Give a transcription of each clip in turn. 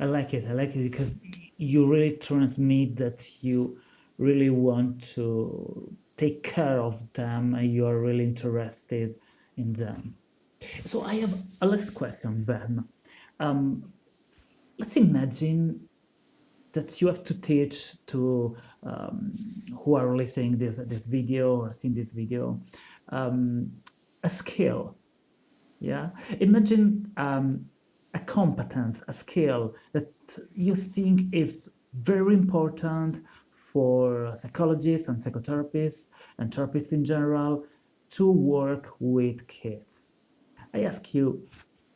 I like it. I like it because you really transmit that you really want to take care of them and you are really interested in them. So I have a last question, Ben. Um, let's imagine that you have to teach to um, who are listening this this video or seeing this video um, a skill. Yeah, imagine um, a competence, a skill that you think is very important for psychologists and psychotherapists and therapists in general to work with kids. I ask you,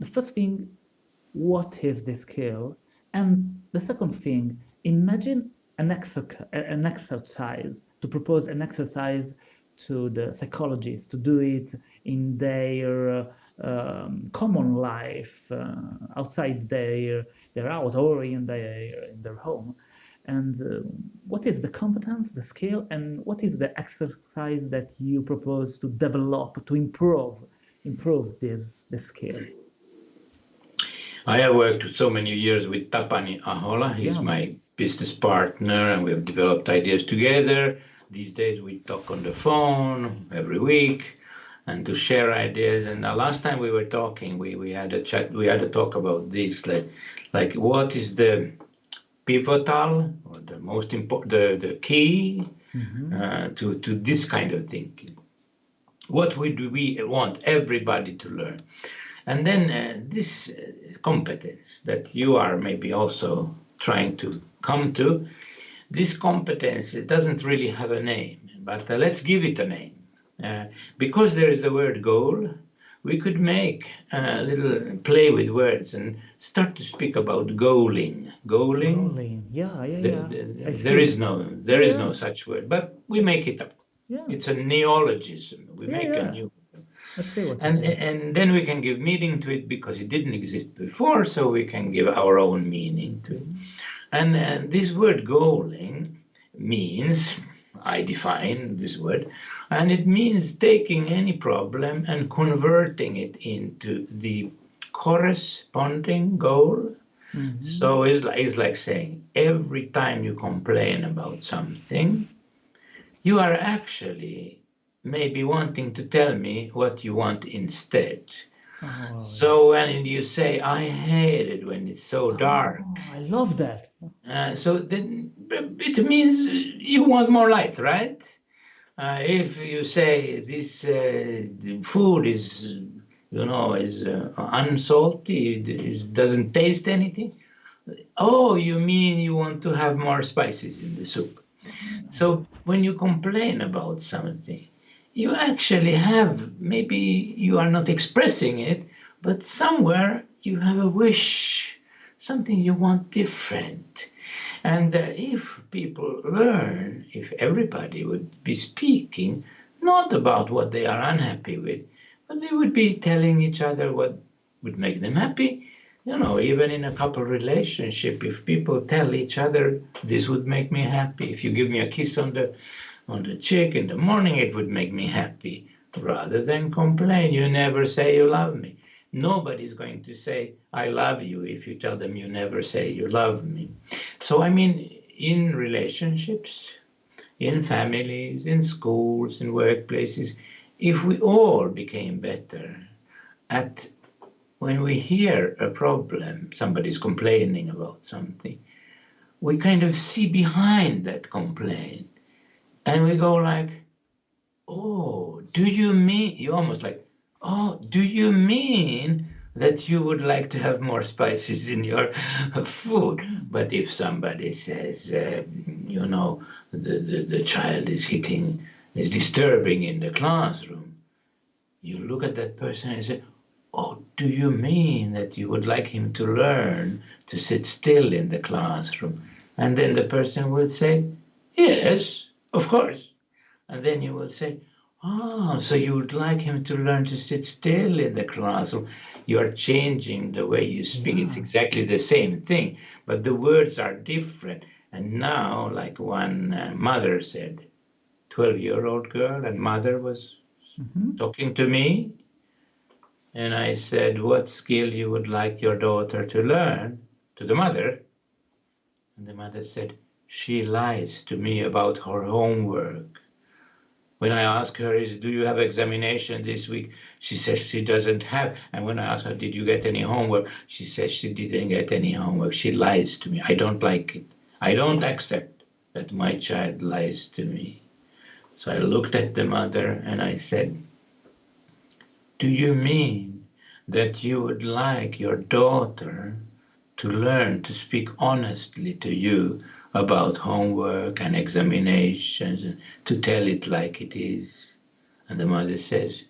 the first thing, what is this skill? And the second thing, imagine an, an exercise, to propose an exercise to the psychologists to do it in their common life uh, outside their their house or in their in their home and uh, what is the competence the skill and what is the exercise that you propose to develop to improve improve this the skill I have worked so many years with Tapani Ahola. He's yeah. my business partner and we have developed ideas together. These days we talk on the phone every week and to share ideas. And the last time we were talking, we, we had a chat, we had a talk about this, like, like what is the pivotal or the most important, the, the key mm -hmm. uh, to, to this kind of thinking. What would we want everybody to learn? And then uh, this uh, competence that you are maybe also trying to come to, this competence it doesn't really have a name, but uh, let's give it a name. Uh, because there is the word goal, we could make a little play with words and start to speak about goaling. Goaling. Goaling. Yeah, yeah, yeah. The, the, there is no, there is yeah. no such word, but we make it up. Yeah. It's a neologism. We yeah, make yeah. a new. I see what And and then we can give meaning to it because it didn't exist before, so we can give our own meaning to it. And, and this word goaling means I define this word, and it means taking any problem and converting it into the corresponding goal. Mm -hmm. So it's like, it's like saying every time you complain about something, you are actually maybe wanting to tell me what you want instead. Oh, so when you say, I hate it when it's so dark. Oh, I love that. Uh, so then it means you want more light, right? Uh, if you say this uh, food is, you know, is uh, unsalty, it doesn't taste anything. Oh, you mean you want to have more spices in the soup. So when you complain about something, you actually have, maybe you are not expressing it, but somewhere you have a wish, something you want different. And uh, if people learn, if everybody would be speaking, not about what they are unhappy with, but they would be telling each other what would make them happy. You know, even in a couple relationship, if people tell each other, this would make me happy. If you give me a kiss on the on the cheek in the morning, it would make me happy rather than complain. You never say you love me. Nobody's going to say, I love you if you tell them you never say you love me. So, I mean, in relationships, in families, in schools, in workplaces, if we all became better at when we hear a problem, somebody's complaining about something, we kind of see behind that complaint and we go like, oh, do you mean, you almost like, oh, do you mean that you would like to have more spices in your food? But if somebody says, uh, you know, the, the, the child is hitting, is disturbing in the classroom, you look at that person and say, oh, do you mean that you would like him to learn to sit still in the classroom? And then the person will say, yes, of course. And then you will say, Ah, so you would like him to learn to sit still in the classroom. You are changing the way you speak. Yeah. It's exactly the same thing, but the words are different. And now, like one uh, mother said, 12 year old girl, and mother was mm -hmm. talking to me. And I said, what skill you would like your daughter to learn to the mother. And the mother said, She lies to me about her homework. When I ask her, is, Do you have examination this week? She says she doesn't have. And when I ask her, Did you get any homework? She says she didn't get any homework. She lies to me. I don't like it. I don't accept that my child lies to me. So I looked at the mother and I said, Do you mean that you would like your daughter to learn to speak honestly to you about homework and examinations to tell it like it is? And the mother says,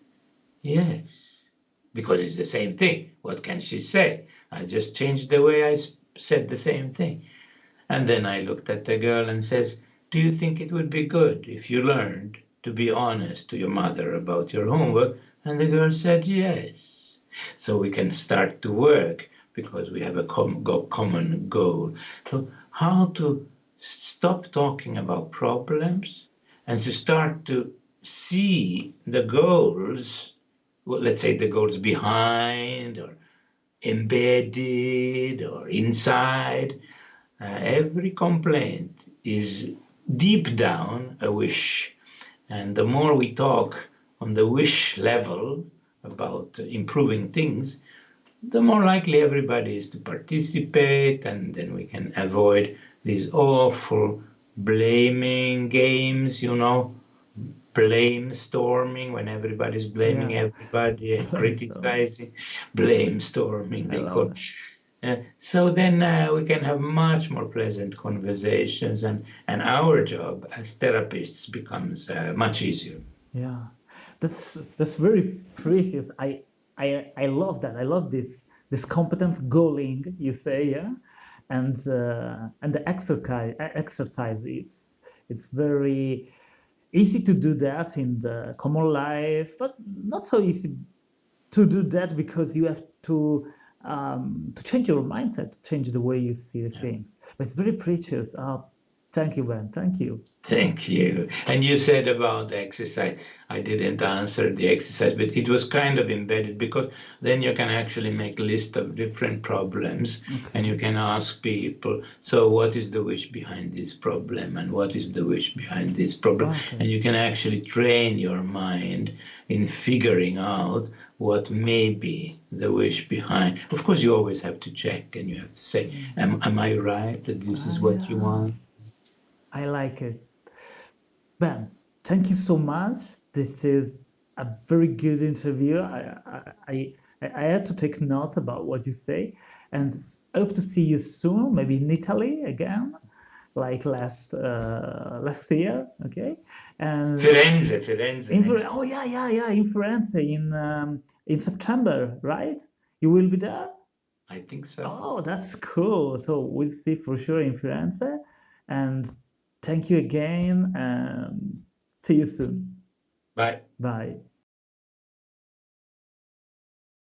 Yes, because it's the same thing. What can she say? I just changed the way I said the same thing. And then I looked at the girl and says, do you think it would be good if you learned to be honest to your mother about your homework? And the girl said yes. So we can start to work because we have a com common goal. So how to stop talking about problems and to start to see the goals, well, let's say the goals behind or embedded or inside. Uh, every complaint is deep down a wish. And the more we talk on the wish level about improving things, the more likely everybody is to participate, and then we can avoid these awful blaming games, you know, blame storming when everybody's blaming yeah. everybody and criticizing, blame storming, they call it. Uh, so then uh, we can have much more pleasant conversations and, and our job as therapists becomes uh, much easier. Yeah, that's that's very precious. I, I, I love that. I love this this competence goaling, you say, yeah? And, uh, and the exercise, exercise it's, it's very easy to do that in the common life, but not so easy to do that because you have to um, to change your mindset, to change the way you see yeah. things. But it's very precious. Uh, thank you, Ben. Thank you. Thank you. And you said about exercise. I didn't answer the exercise, but it was kind of embedded because then you can actually make a list of different problems okay. and you can ask people, so what is the wish behind this problem and what is the wish behind this problem? Okay. And you can actually train your mind in figuring out what may be the wish behind. Of course, you always have to check and you have to say, mm. am, am I right that this is what you want? I like it. Ben, thank you so much. This is a very good interview. I, I, I, I had to take notes about what you say and I hope to see you soon, maybe in Italy again like last uh, last year, okay? And Firenze, Firenze. In. Oh yeah, yeah, yeah, in Firenze in um, in September, right? You will be there. I think so. Oh, that's cool. So we'll see for sure in Firenze, and thank you again, and see you soon. Bye. Bye.